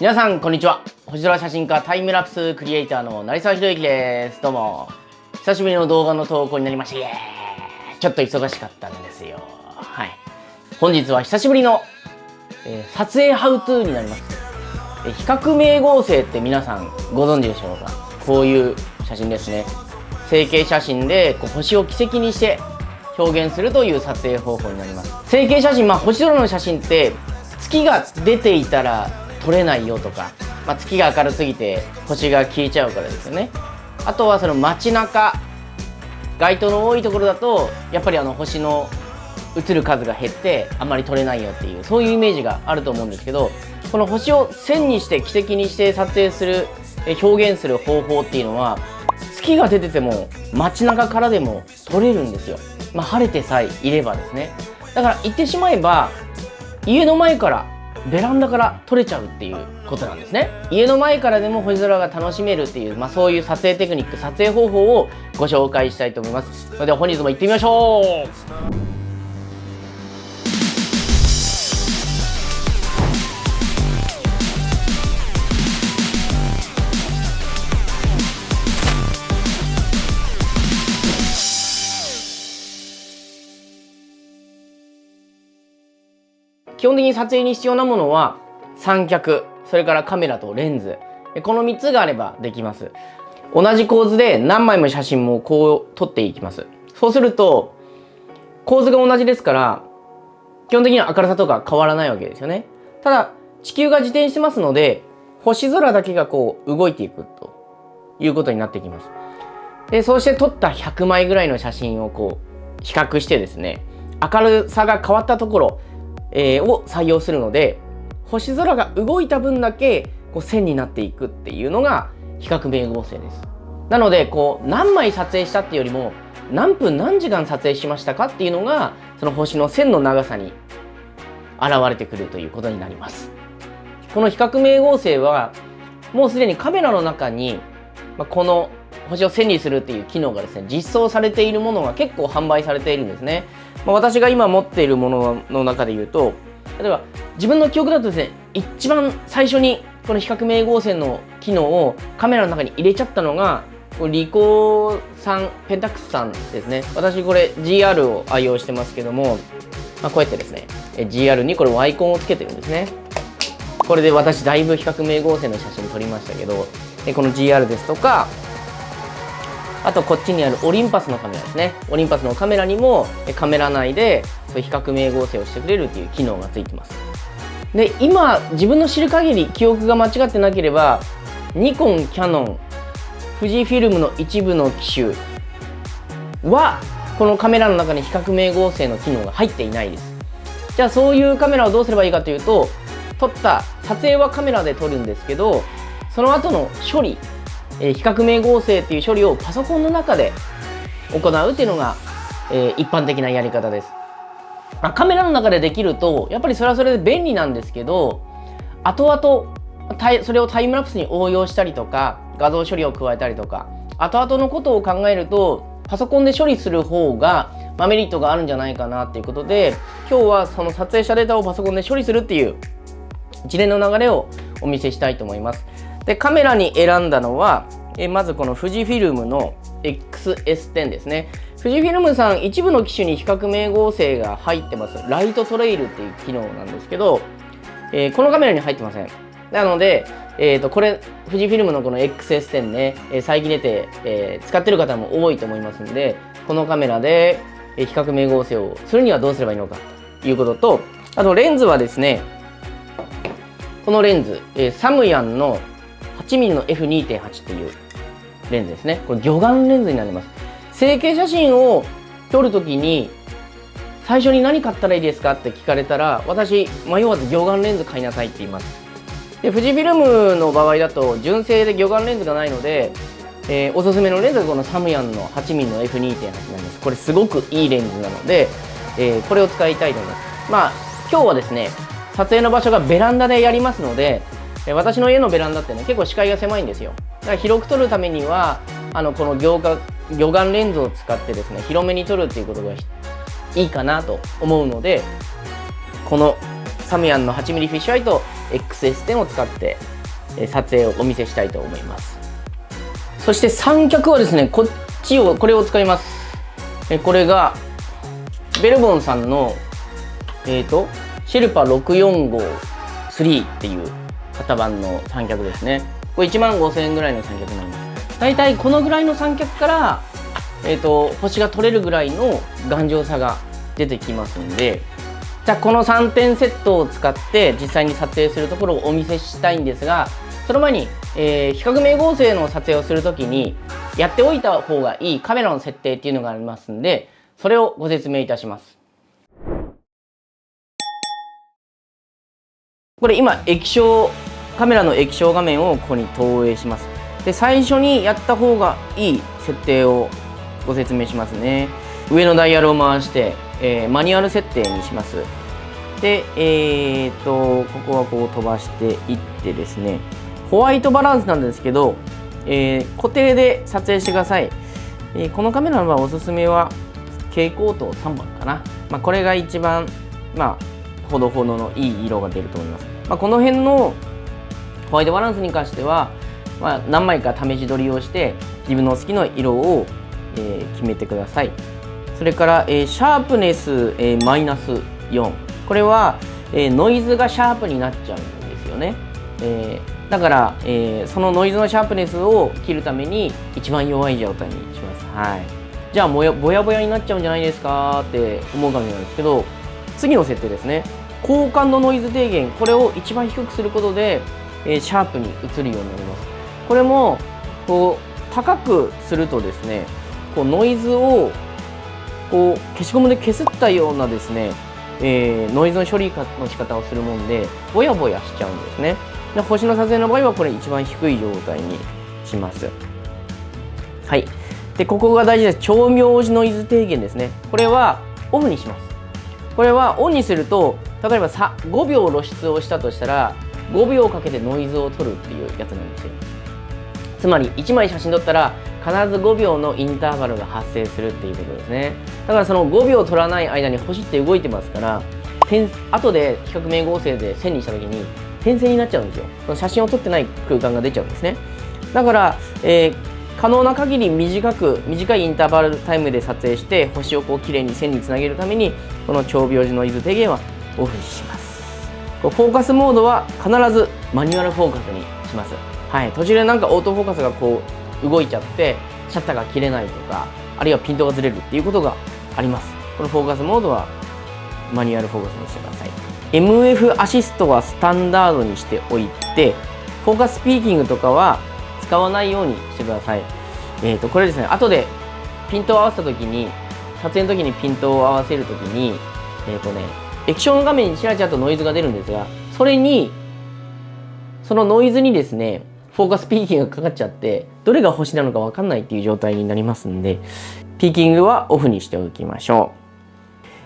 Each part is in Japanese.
皆さんこんにちは。星空写真家タイムラプスクリエイターの成沢宏之です。どうも。久しぶりの動画の投稿になりましたイエーイ。ちょっと忙しかったんですよ。はい。本日は久しぶりの、えー、撮影ハウトゥーになります、えー、比較名合成って皆さんご存知でしょうか？こういう写真ですね。成形写真でこう星を軌跡にして表現するという撮影方法になります。成形写真まあ星空の写真って月が出ていたら撮れないよとか、まあ、月が明るすぎて星が消えちゃうからですよね。あとはその街中街灯の多いところだとやっぱりあの星の映る数が減ってあんまり撮れないよっていうそういうイメージがあると思うんですけどこの星を線にして軌跡にして撮影する表現する方法っていうのは月が出てても街中からでも撮れるんですよ、まあ、晴れてさえいればですね。だから言ってしまえば家の前からベランダから撮れちゃうっていうことなんですね。家の前からでも星空が楽しめるっていう、まあ、そういう撮影テクニック撮影方法をご紹介したいと思います。それでは本日も行ってみましょう。本的に撮影に必要なものは三脚それからカメラとレンズ。この3つがあればできます。同じ構図で何枚も写真もこう撮っていきます。そうすると構図が同じですから基本的には明るさとか変わらないわけですよね。ただ地球が自転してますので星空だけがこう動いていくということになってきます。でそうして撮った100枚ぐらいの写真をこう比較してですね明るさが変わったところえー、を採用するので星空が動いた分だけこう線になっていくっていうのが比較名合成です。なのでこう何枚撮影したっていうよりも何分何時間撮影しましたかっていうのがその星の線の長さに現れてくるということになります。この比較名合成はもうすでにカメラの中に、まあ、この星を線にするっていう機能がですね実装されているものが結構販売されているんですね。まあ、私が今持っているものの中で言うと例えば自分の記憶だとですね一番最初にこの比較名合成の機能をカメラの中に入れちゃったのがリコさんペンタックスさんですね私これ GR を愛用してますけども、まあ、こうやってですね GR にこれアイコンをつけてるんですねこれで私だいぶ比較名合成の写真撮りましたけどこの GR ですとかあとこっちにあるオリンパスのカメラですね。オリンパスのカメラにもカメラ内で比較名合成をしてくれるっていう機能がついてます。で今自分の知る限り記憶が間違ってなければニコンキャノン富士フィルムの一部の機種はこのカメラの中に比較名合成の機能が入っていないです。じゃあそういうカメラをどうすればいいかというと撮った撮影はカメラで撮るんですけどその後の処理え比較名合成っていう処理をパソコンの中で行うっていうのが、え一般的なやり方です。あカメラの中でできるとやっぱりそれはそれで便利なんですけど後々それをタイムラプスに応用したりとか画像処理を加えたりとか後々のことを考えるとパソコンで処理する方が、ま、メリットがあるんじゃないかなっていうことで今日はその撮影したデータをパソコンで処理するっていう一連の流れをお見せしたいと思います。でカメラに選んだのはえまずこの富士フィルムの XS10 ですね。富士フィルムさん一部の機種に比較名合成が入ってます。ライトトレイルっていう機能なんですけど、えー、このカメラに入ってません。なので、えー、とこれ富士フィルムのこの XS10 ね、えー、最近出て、えー、使ってる方も多いと思いますんでこのカメラで比較名合成をするにはどうすればいいのかということとあとレンズはですねこのレンズ、えー、サムヤンの 8mm の F2.8 っていうレンズですね。これ魚眼レンズになります。成形写真を撮るときに最初に何買ったらいいですか？って聞かれたら私迷わず魚眼レンズ買いなさいって言います。で富士フィルムの場合だと純正で魚眼レンズがないので、えー、おすすめのレンズがこのサムヤンの 8mm の F2.8 なります。これすごくいいレンズなので、えー、これを使いたいと思います。まあ今日はですね撮影の場所がベランダでやりますので私の家のベランダってね結構視界が狭いんですよ。だから広く撮るためにはあのこの魚魚眼レンズを使ってですね広めに撮るっていうことがいいかなと思うのでこのサムヤンの 8mm フィッシュアイと XS10 を使って撮影をお見せしたいと思います。そして三脚はですねこっちをこれを使います。これがベルボンさんのえっ、ー、とシェルパ6453っていう型番の三脚ですね。これ1万5000円ぐらいの三脚なります。大体このぐらいの三脚からえーと、星が取れるぐらいの頑丈さが出てきますんでじゃあこの3点セットを使って実際に撮影するところをお見せしたいんですがその前に、えー、比較名合成の撮影をする時にやっておいた方がいいカメラの設定っていうのがありますんでそれをご説明いたします。これ今液晶カメラの液晶画面をここに投影します。で最初にやった方がいい設定をご説明しますね。上のダイヤルを回して、えー、マニュアル設定にします。でえー、っとここはこう飛ばしていってですね。ホワイトバランスなんですけど、えー、固定で撮影してください、えー、このカメラのおすすめは蛍光灯3番かな、まあ、これが一番まあほどほどのいい色が出ると思います、まあ、この辺のホワイトバランスに関しては、まあ、何枚か試し撮りをして自分の好きな色をえー、決めてください。それから、えー、シャープネス、えー、マイナス4これは、えノイズがシャープになっちゃうんですよね、えだから、えそのノイズのシャープネスを切るために一番弱い状態にします。はい。じゃあもやぼやぼやになっちゃうんじゃないですかって思うかもしれないですけど次の設定ですね。高感度ノイズ低減。これを一番低くすることで、えシャープに移るようになります。これもこう高くするとですねこうノイズをこう消しゴムで消すったようなですね、えー、ノイズの処理の仕方をするもんでぼやぼやしちゃうんですね。で星の撮影の場合はこれ一番低い状態にします。はい。でここが大事です。超妙字ノイズ低減ですね。これはオフにします。これはオンにすると例えば5秒露出をしたとしたら5秒かけてノイズを取るっていうやつなんですよ。つまり1枚写真撮ったら必ず5秒のインターバルが発生するっていうことですね。だからその5秒取らない間に星って動いてますから点後で比較名合成で線にした時に点線になっちゃうんですよ。その写真を撮ってない空間が出ちゃうんですね。だから、えー、可能な限り短く短いインターバルタイムで撮影して星をこう綺麗に線につなげるためにこの長秒時ノイズ低減はオフにします。フォーカスモードは必ずマニュアルフォーカスにします。はい。途中でなんかオートフォーカスがこう動いちゃってシャッターが切れないとかあるいはピントがずれるっていうことがあります。このフォーカスモードはマニュアルフォーカスにしてください。MF アシストはスタンダードにしておいてフォーカスピーキングとかは使わないようにしてください。えーとこれですね。後でピントを合わせた時に撮影の時にピントを合わせる時にえっ、ー、とね液晶の画面にちらちらとノイズが出るんですがそれにそのノイズにですねフォーカスピーキングがかかっちゃってどれが星なのか分かんないっていう状態になりますんでピーキングはオフにしておきましょ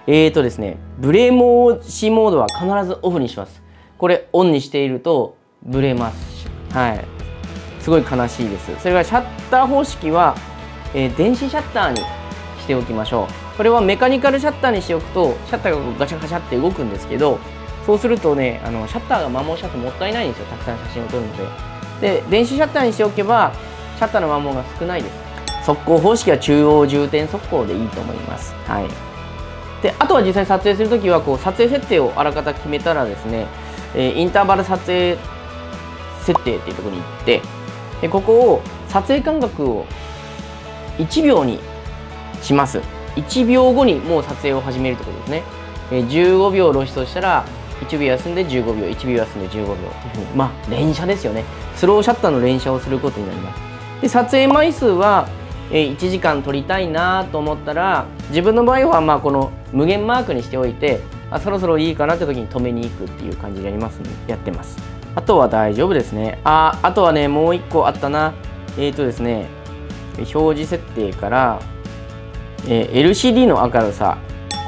う。えーとですねブレ補正モードは必ずオフにします。これオンにしているとブレますはい。すごい悲しいです。それからシャッター方式は、えー、電子シャッターにしておきましょう。これはメカニカルシャッターにしておくとシャッターがガチャガチャって動くんですけどそうするとねあのシャッターが摩耗しちゃってもったいないんですよ。たくさん写真を撮るので。で電子シャッターにしておけばシャッターの摩耗が少ないです。速攻方式は中央重点速攻でいいと思います。はい。であとは実際撮影するときはこう撮影設定をあらかた決めたらですね、えー、インターバル撮影設定っていうところに行ってでここを撮影間隔を1秒にします。1秒後にもう撮影を始めるってことですね、えー、15秒露出をしたら1秒休んで15秒1秒休んで15秒。というふうにまあ連写ですよね。スローシャッターの連写をすることになります。で撮影枚数は1時間撮りたいなと思ったら自分の場合はまあこの無限マークにしておいてあそろそろいいかなって時に止めに行くっていう感じでやりますやってます。あとは大丈夫ですね。ああとはねもう1個あったな。えっ、ー、とですね表示設定から、えー、LCD の明るさ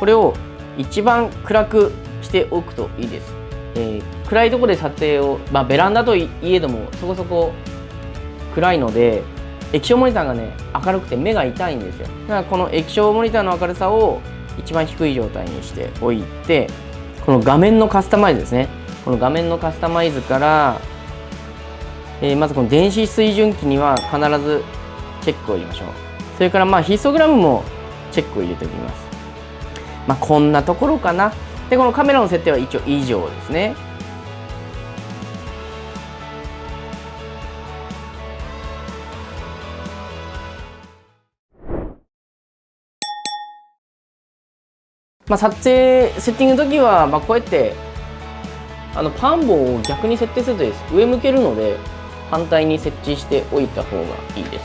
これを一番暗くしておくといいです、えー、暗いところで撮影を、まあ、ベランダといえどもそこそこ暗いので液晶モニターがね明るくて目が痛いんですよ。だからこの液晶モニターの明るさを一番低い状態にしておいてこの画面のカスタマイズですね。この画面のカスタマイズから、えーまずこの電子水準器には必ずチェックを入れましょう。それからまあヒストグラムもチェックを入れておきます。まあこんなところかな。でこのカメラの設定は一応以上ですね。まあ、撮影セッティングの時は、まあ、こうやってあのパン棒を逆に設定するとです。上向けるので反対に設置しておいた方がいいです。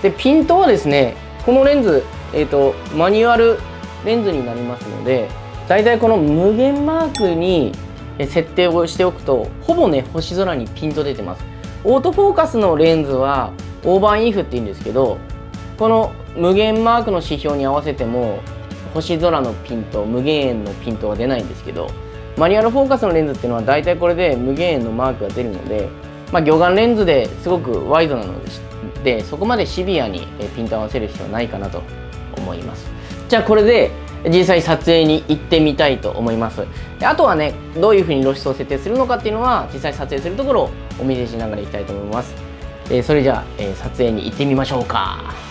でピントはですねこのレンズ、えー、とマニュアルレンズになりますのでだいたいこの無限マークに設定をしておくとほぼね星空にピント出てます。オートフォーカスのレンズはオーバーインフって言うんですけどこの無限マークの指標に合わせても星空のピント無限円のピントは出ないんですけどマニュアルフォーカスのレンズっていうのは大体これで無限円のマークが出るので、まあ、魚眼レンズですごくワイドなのででそこまでシビアにピント合わせる必要はないかなと。思います。じゃあこれで実際撮影に行ってみたいと思います。であとはねどういうふうに露出を設定するのかっていうのは実際撮影するところをお見せしながらいきたいと思います、えーそれじゃあ、えー撮影に行ってみましょうか。